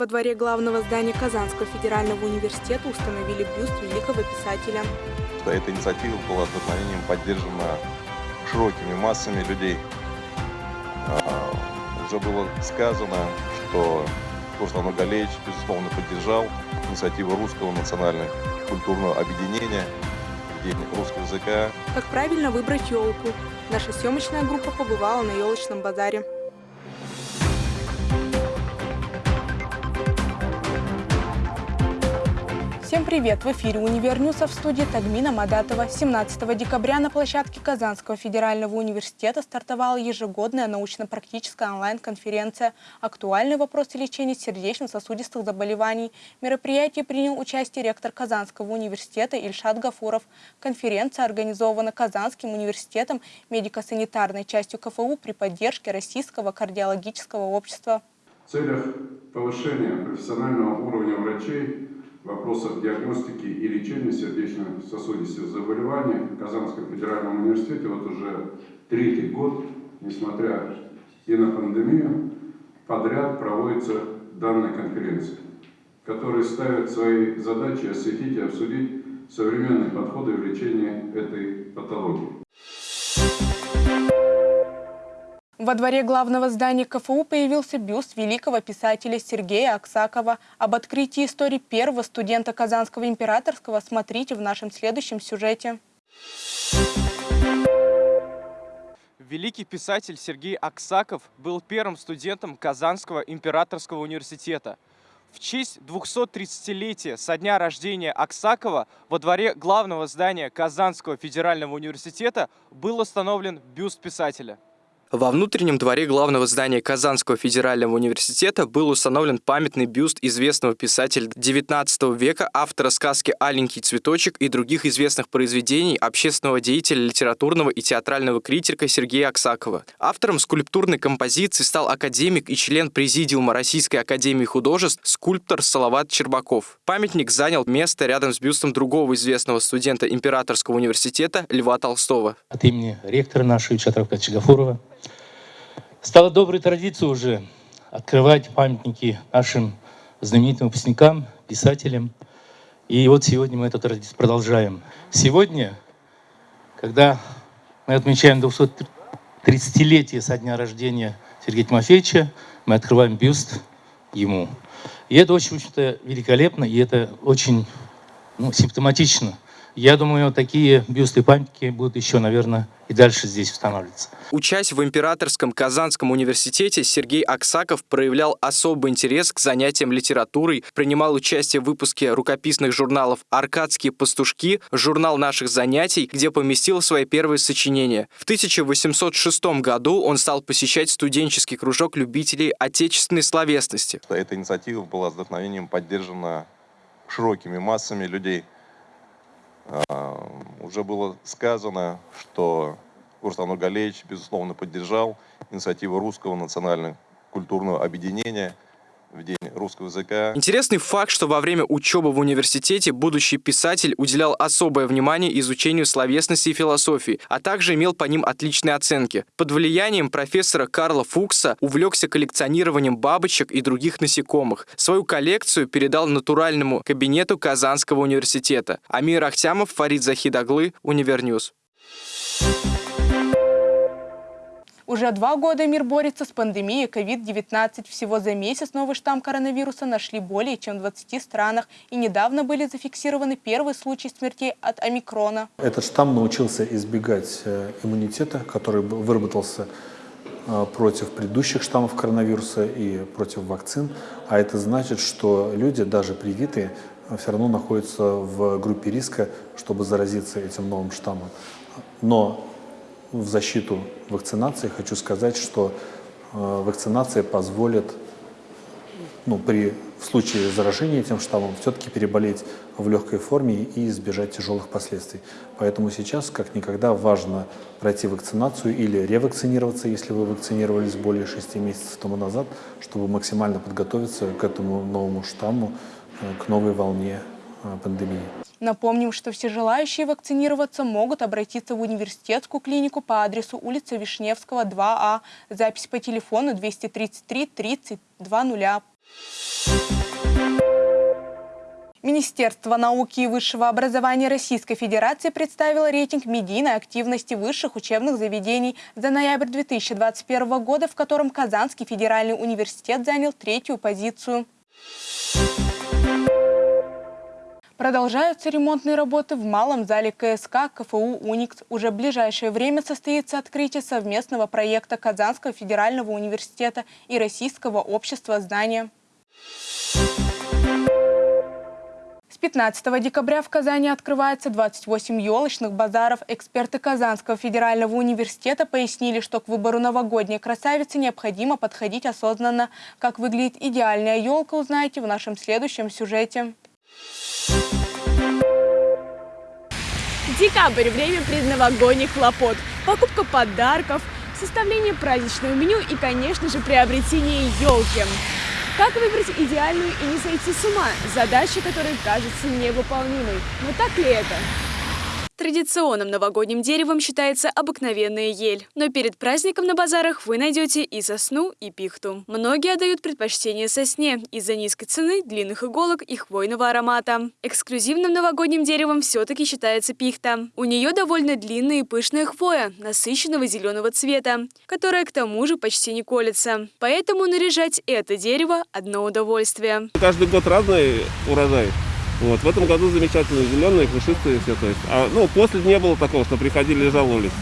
Во дворе главного здания Казанского федерального университета установили бюст великого писателя. Эта инициатива была вдохновением поддержана широкими массами людей. А, уже было сказано, что Руслан Галеевич, безусловно, поддержал инициативу Русского национального культурного объединения День русского языка. Как правильно выбрать елку? Наша съемочная группа побывала на елочном базаре. Привет! В эфире «Univer News» в студии Тагмина Мадатова. 17 декабря на площадке Казанского федерального университета стартовала ежегодная научно-практическая онлайн-конференция «Актуальные вопросы лечения сердечно-сосудистых заболеваний». В мероприятии принял участие ректор Казанского университета Ильшат Гафуров. Конференция организована Казанским университетом медико-санитарной частью КФУ при поддержке Российского кардиологического общества. В целях повышения профессионального уровня врачей вопросах диагностики и лечения сердечно-сосудистых заболеваний в Казанском федеральном университете вот уже третий год, несмотря и на пандемию, подряд проводится данная конференция, которая ставит свои задачи осветить и обсудить современные подходы в лечении этой патологии. Во дворе главного здания КФУ появился бюст великого писателя Сергея Аксакова. Об открытии истории первого студента Казанского императорского смотрите в нашем следующем сюжете. Великий писатель Сергей Аксаков был первым студентом Казанского императорского университета. В честь 230-летия со дня рождения Аксакова во дворе главного здания Казанского федерального университета был установлен бюст писателя. Во внутреннем дворе главного здания Казанского федерального университета был установлен памятный бюст известного писателя XIX века, автора сказки «Аленький цветочек» и других известных произведений общественного деятеля, литературного и театрального критика Сергея Аксакова. Автором скульптурной композиции стал академик и член Президиума Российской академии художеств скульптор Салават Чербаков. Памятник занял место рядом с бюстом другого известного студента Императорского университета Льва Толстого. От имени ректора нашего Ильчата Гафурова Стало доброй традицией уже открывать памятники нашим знаменитым выпускникам, писателям. И вот сегодня мы эту традицию продолжаем. Сегодня, когда мы отмечаем 230-летие со дня рождения Сергея Тимофеевича, мы открываем бюст ему. И это очень, очень великолепно, и это очень ну, симптоматично – я думаю, такие бюсты памятники будут еще, наверное, и дальше здесь устанавливаться. Учась в Императорском Казанском университете, Сергей Аксаков проявлял особый интерес к занятиям литературой, принимал участие в выпуске рукописных журналов «Аркадские пастушки», журнал наших занятий, где поместил свои первые сочинения. В 1806 году он стал посещать студенческий кружок любителей отечественной словесности. Эта инициатива была вдохновением поддержана широкими массами людей – уже было сказано, что Руслан Галеевич, безусловно, поддержал инициативу Русского национального культурного объединения – русского языка. Интересный факт, что во время учебы в университете будущий писатель уделял особое внимание изучению словесности и философии, а также имел по ним отличные оценки. Под влиянием профессора Карла Фукса увлекся коллекционированием бабочек и других насекомых. Свою коллекцию передал натуральному кабинету Казанского университета. Амир Ахтямов, Фарид Захидаглы, Univer News. Уже два года мир борется с пандемией COVID-19. Всего за месяц новый штамм коронавируса нашли более чем в 20 странах. И недавно были зафиксированы первые случаи смертей от омикрона. Этот штамм научился избегать э, иммунитета, который выработался э, против предыдущих штаммов коронавируса и против вакцин. А это значит, что люди, даже привитые, все равно находятся в группе риска, чтобы заразиться этим новым штаммом. Но в защиту вакцинации хочу сказать, что э, вакцинация позволит ну, при, в случае заражения этим штаммом все-таки переболеть в легкой форме и избежать тяжелых последствий. Поэтому сейчас, как никогда, важно пройти вакцинацию или ревакцинироваться, если вы вакцинировались более 6 месяцев тому назад, чтобы максимально подготовиться к этому новому штамму, э, к новой волне э, пандемии. Напомним, что все желающие вакцинироваться могут обратиться в университетскую клинику по адресу улица Вишневского, 2А. Запись по телефону 233 30 20. Министерство науки и высшего образования Российской Федерации представило рейтинг медийной активности высших учебных заведений за ноябрь 2021 года, в котором Казанский федеральный университет занял третью позицию. Продолжаются ремонтные работы в малом зале КСК КФУ «Уникс». Уже в ближайшее время состоится открытие совместного проекта Казанского федерального университета и Российского общества знания. С 15 декабря в Казани открывается 28 елочных базаров. Эксперты Казанского федерального университета пояснили, что к выбору новогодней красавицы необходимо подходить осознанно. Как выглядит идеальная елка, узнаете в нашем следующем сюжете. Декабрь – время предновогодних хлопот. Покупка подарков, составление праздничного меню и, конечно же, приобретение елки. Как выбрать идеальную и не сойти с ума? Задача, которая кажется невыполнимой. Но так ли это? Традиционным новогодним деревом считается обыкновенная ель. Но перед праздником на базарах вы найдете и сосну, и пихту. Многие отдают предпочтение сосне из-за низкой цены, длинных иголок и хвойного аромата. Эксклюзивным новогодним деревом все-таки считается пихта. У нее довольно длинная и пышная хвоя, насыщенного зеленого цвета, которая к тому же почти не колется. Поэтому наряжать это дерево – одно удовольствие. Каждый год разный урожай. Вот. В этом году замечательные, зеленые, пушистые все. То есть. А, ну, после не было такого, что приходили и жаловались.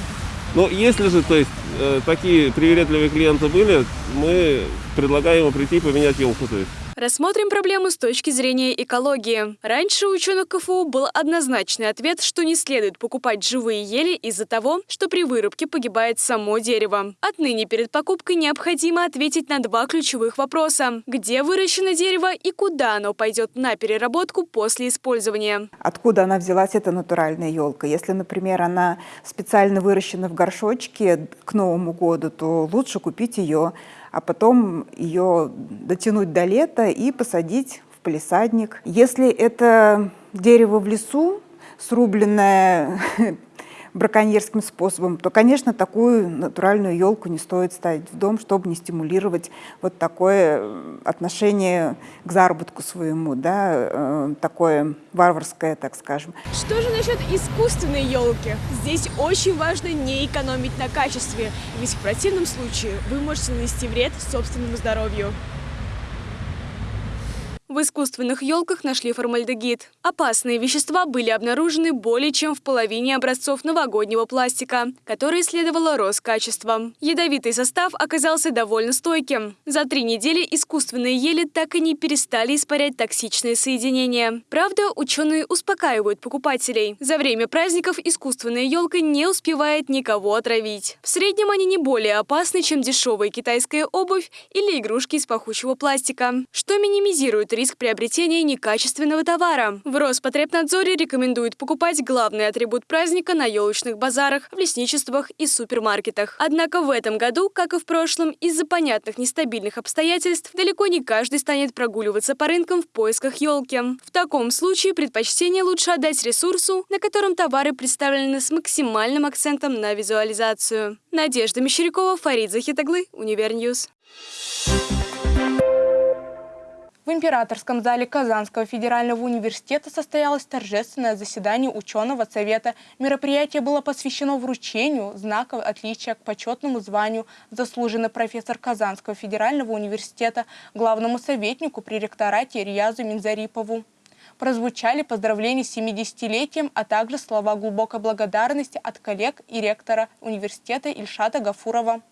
Но если же, то есть, э, такие привередливые клиенты были, мы предлагаем ему прийти и поменять елку. То есть. Рассмотрим проблему с точки зрения экологии. Раньше у ученых КФУ был однозначный ответ, что не следует покупать живые ели из-за того, что при вырубке погибает само дерево. Отныне перед покупкой необходимо ответить на два ключевых вопроса. Где выращено дерево и куда оно пойдет на переработку после использования? Откуда она взялась, эта натуральная елка? Если, например, она специально выращена в горшочке к Новому году, то лучше купить ее а потом ее дотянуть до лета и посадить в палисадник. Если это дерево в лесу, срубленное браконьерским способом, то, конечно, такую натуральную елку не стоит ставить в дом, чтобы не стимулировать вот такое э, отношение к заработку своему, да, э, такое варварское, так скажем. Что же насчет искусственной елки? Здесь очень важно не экономить на качестве, ведь в противном случае вы можете нанести вред собственному здоровью. В искусственных елках нашли формальдегид. Опасные вещества были обнаружены более чем в половине образцов новогоднего пластика, который следовало Роскачеством. Ядовитый состав оказался довольно стойким. За три недели искусственные ели так и не перестали испарять токсичные соединения. Правда, ученые успокаивают покупателей. За время праздников искусственная елка не успевает никого отравить. В среднем они не более опасны, чем дешевая китайская обувь или игрушки из пахучего пластика, что минимизирует риск приобретения некачественного товара. В Роспотребнадзоре рекомендуют покупать главный атрибут праздника на елочных базарах, в лесничествах и супермаркетах. Однако в этом году, как и в прошлом, из-за понятных нестабильных обстоятельств далеко не каждый станет прогуливаться по рынкам в поисках елки. В таком случае предпочтение лучше отдать ресурсу, на котором товары представлены с максимальным акцентом на визуализацию. Надежда Мещерякова, Фарид Захитаглы, Univer News. В Императорском зале Казанского федерального университета состоялось торжественное заседание ученого совета. Мероприятие было посвящено вручению знаков отличия к почетному званию заслуженный профессор Казанского федерального университета главному советнику при ректорате Риязу Минзарипову. Прозвучали поздравления с 70-летием, а также слова глубокой благодарности от коллег и ректора университета Ильшата Гафурова.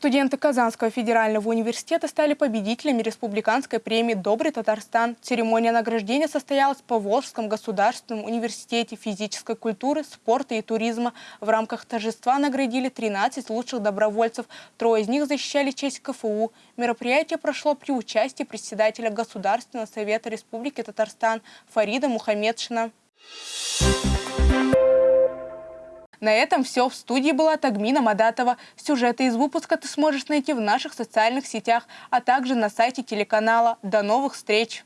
Студенты Казанского федерального университета стали победителями республиканской премии «Добрый Татарстан». Церемония награждения состоялась в Поволжском государственном университете физической культуры, спорта и туризма. В рамках торжества наградили 13 лучших добровольцев. Трое из них защищали честь КФУ. Мероприятие прошло при участии председателя Государственного совета Республики Татарстан Фарида Мухаммедшина. На этом все. В студии была Тагмина Мадатова. Сюжеты из выпуска ты сможешь найти в наших социальных сетях, а также на сайте телеканала. До новых встреч!